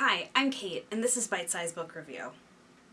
Hi, I'm Kate, and this is Bite Size Book Review.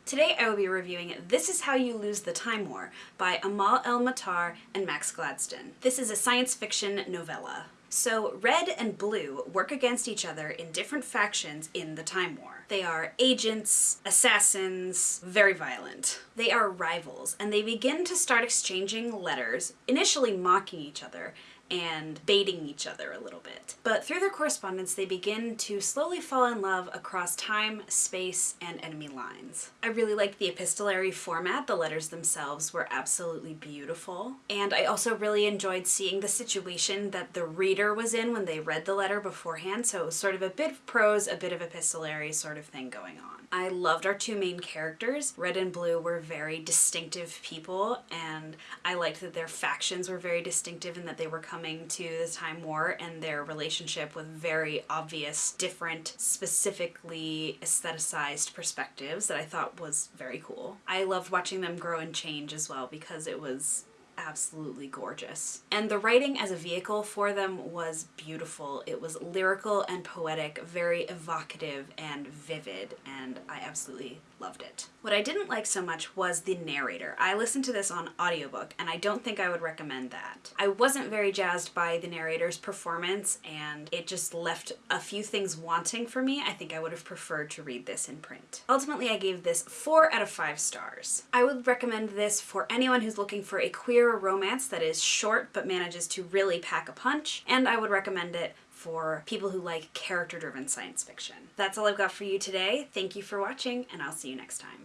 Today I will be reviewing This Is How You Lose the Time War by Amal El-Mohtar and Max Gladstone. This is a science fiction novella. So red and blue work against each other in different factions in the Time War. They are agents, assassins, very violent. They are rivals, and they begin to start exchanging letters, initially mocking each other, and baiting each other a little bit. But through their correspondence, they begin to slowly fall in love across time, space, and enemy lines. I really liked the epistolary format. The letters themselves were absolutely beautiful. And I also really enjoyed seeing the situation that the reader was in when they read the letter beforehand. So it was sort of a bit of prose, a bit of epistolary sort of thing going on. I loved our two main characters. Red and Blue were very distinctive people, and I liked that their factions were very distinctive and that they were coming to the Time War and their relationship with very obvious, different, specifically aestheticized perspectives that I thought was very cool. I loved watching them grow and change as well because it was absolutely gorgeous. And the writing as a vehicle for them was beautiful. It was lyrical and poetic, very evocative and vivid, and I absolutely loved it. What I didn't like so much was the narrator. I listened to this on audiobook and I don't think I would recommend that. I wasn't very jazzed by the narrator's performance and it just left a few things wanting for me. I think I would have preferred to read this in print. Ultimately, I gave this four out of five stars. I would recommend this for anyone who's looking for a queer romance that is short but manages to really pack a punch, and I would recommend it for people who like character-driven science fiction. That's all I've got for you today. Thank you for watching, and I'll see you next time.